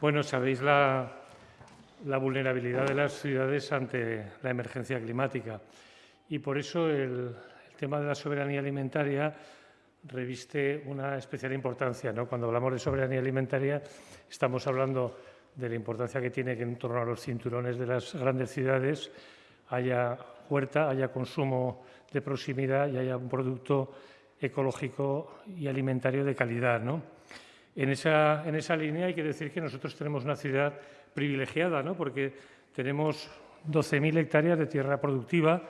Bueno, sabéis la, vulnerabilidad de las ciudades ante la emergencia climática y por eso el, tema de la soberanía alimentaria reviste una especial importancia. ¿no? Cuando hablamos de soberanía alimentaria estamos hablando de la importancia que tiene que en torno a los cinturones de las grandes ciudades haya huerta, haya consumo de proximidad y haya un producto ecológico y alimentario de calidad. ¿no? En, esa, en esa línea hay que decir que nosotros tenemos una ciudad privilegiada, ¿no? porque tenemos 12.000 hectáreas de tierra productiva,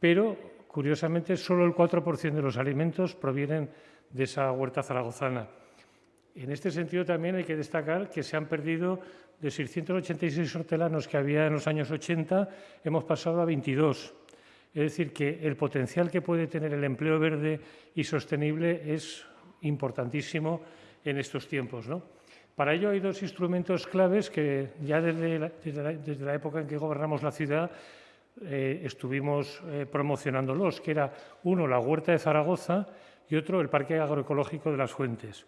pero curiosamente solo el 4% de los alimentos provienen de esa huerta zaragozana. En este sentido también hay que destacar que se han perdido de 686 hortelanos que había en los años 80, hemos pasado a 22. Es decir, que el potencial que puede tener el empleo verde y sostenible es importantísimo en estos tiempos. ¿no? Para ello hay dos instrumentos claves que ya desde la, época en que gobernamos la ciudad eh, estuvimos eh, promocionándolos, que era uno la huerta de Zaragoza y otro el parque agroecológico de las Fuentes.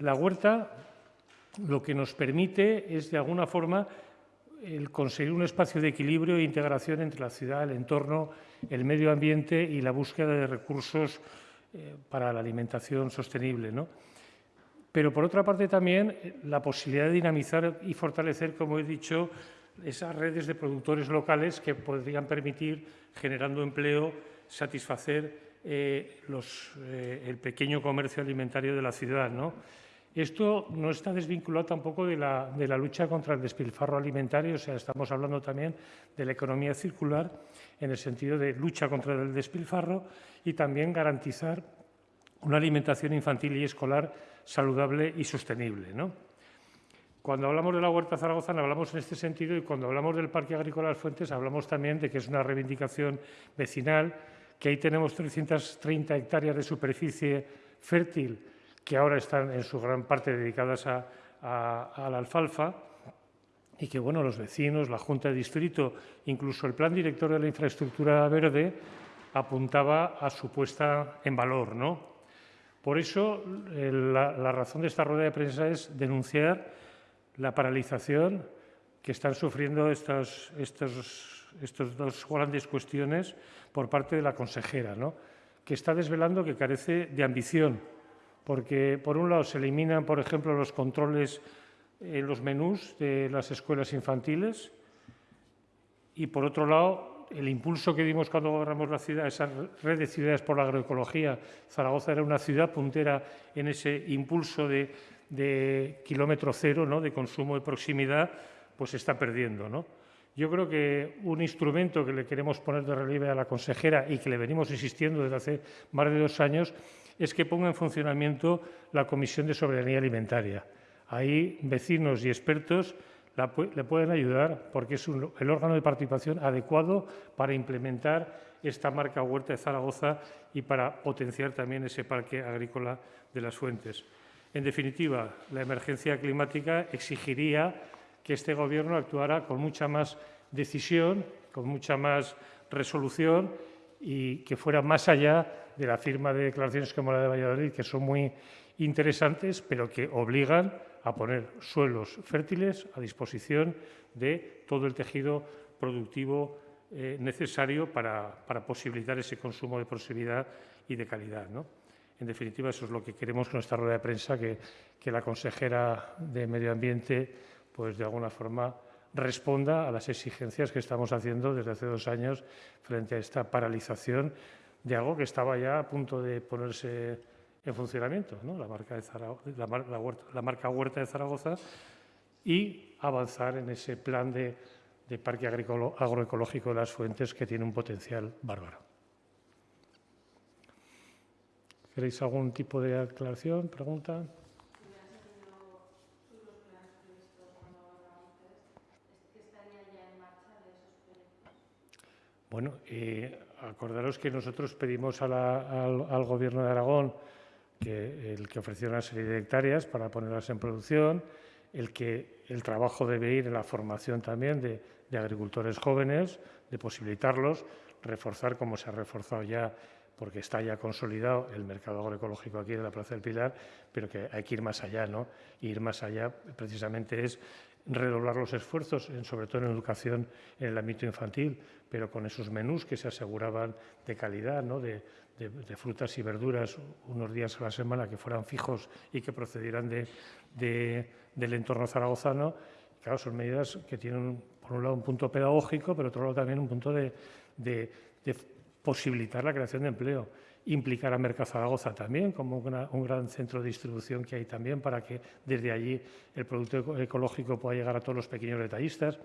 La huerta lo que nos permite es de alguna forma conseguir un espacio de equilibrio e integración entre la ciudad, el entorno, el medio ambiente y la búsqueda de recursos eh, para la alimentación sostenible. ¿no? Pero, por otra parte, también eh, la posibilidad de dinamizar y fortalecer, como he dicho, esas redes de productores locales que podrían permitir, generando empleo, satisfacer eh, el pequeño comercio alimentario de la ciudad. ¿no? Esto no está desvinculado tampoco de la, lucha contra el despilfarro alimentario, o sea, estamos hablando también de la economía circular en el sentido de lucha contra el despilfarro y también garantizar una alimentación infantil y escolar saludable y sostenible. Cuando hablamos de la Huerta Zaragoza hablamos en este sentido y cuando hablamos del Parque Agrícola de las Fuentes hablamos también de que es una reivindicación vecinal, que ahí tenemos 330 hectáreas de superficie fértil que ahora están en su gran parte dedicadas a, la alfalfa y que bueno, los vecinos, la Junta de Distrito, incluso el Plan Director de la Infraestructura Verde apuntaba a su puesta en valor. ¿no? Por eso, la, razón de esta rueda de prensa es denunciar la paralización que están sufriendo estas, dos grandes cuestiones por parte de la consejera, ¿no? que está desvelando que carece de ambición porque por un lado se eliminan, por ejemplo, los controles en los menús de las escuelas infantiles y por otro lado el impulso que dimos cuando gobernamos la ciudad, esa red de ciudades por la agroecología, Zaragoza era una ciudad puntera en ese impulso de, kilómetro cero, ¿no? de consumo de proximidad, pues está perdiendo. ¿no? Yo creo que un instrumento que le queremos poner de relieve a la consejera y que le venimos insistiendo desde hace más de dos años es que ponga en funcionamiento la Comisión de Soberanía Alimentaria. Ahí vecinos y expertos le pueden ayudar porque es el órgano de participación adecuado para implementar esta marca Huerta de Zaragoza y para potenciar también ese parque agrícola de las fuentes. En definitiva, la emergencia climática exigiría que este Gobierno actuara con mucha más decisión, con mucha más resolución y que fuera más allá de la firma de declaraciones como la de Valladolid, que son muy interesantes, pero que obligan a poner suelos fértiles a disposición de todo el tejido productivo eh, necesario para, posibilitar ese consumo de proximidad y de calidad. En definitiva, eso es lo que queremos con esta rueda de prensa, que, que la consejera de Medio Ambiente, pues de alguna forma, responda a las exigencias que estamos haciendo desde hace dos años frente a esta paralización de algo que estaba ya a punto de ponerse en funcionamiento, la, marca de la, marca Huerta de Zaragoza, y avanzar en ese plan de, parque agroecológico de las fuentes que tiene un potencial bárbaro. ¿Queréis algún tipo de aclaración, pregunta? Bueno, acordaros que nosotros pedimos al, Gobierno de Aragón que el que ofreciera una serie de hectáreas para ponerlas en producción, el que el trabajo debe ir en la formación también de, agricultores jóvenes, de posibilitarlos, reforzar como se ha reforzado ya porque está ya consolidado el mercado agroecológico aquí de la Plaza del Pilar, pero que hay que ir más allá, ¿no? ir más allá precisamente es redoblar los esfuerzos, sobre todo en educación en el ámbito infantil, pero con esos menús que se aseguraban de calidad, ¿no? de, frutas y verduras unos días a la semana que fueran fijos y que procedieran del entorno zaragozano. Claro, son medidas que tienen, por un lado, un punto pedagógico, pero por otro lado también un punto de, posibilitar la creación de empleo implicar a Mercado Zaragoza también como un gran centro de distribución que hay también para que desde allí el producto ecológico pueda llegar a todos los pequeños detallistas.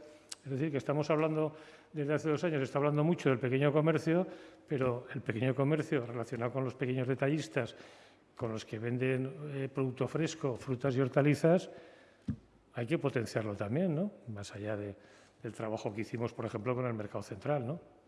Es decir, que estamos hablando, desde hace dos años, se está hablando mucho del pequeño comercio, pero el pequeño comercio relacionado con los pequeños detallistas, con los que venden eh, producto fresco, frutas y hortalizas, hay que potenciarlo también, ¿no? Más allá del trabajo que hicimos, por ejemplo, con el mercado central, ¿no?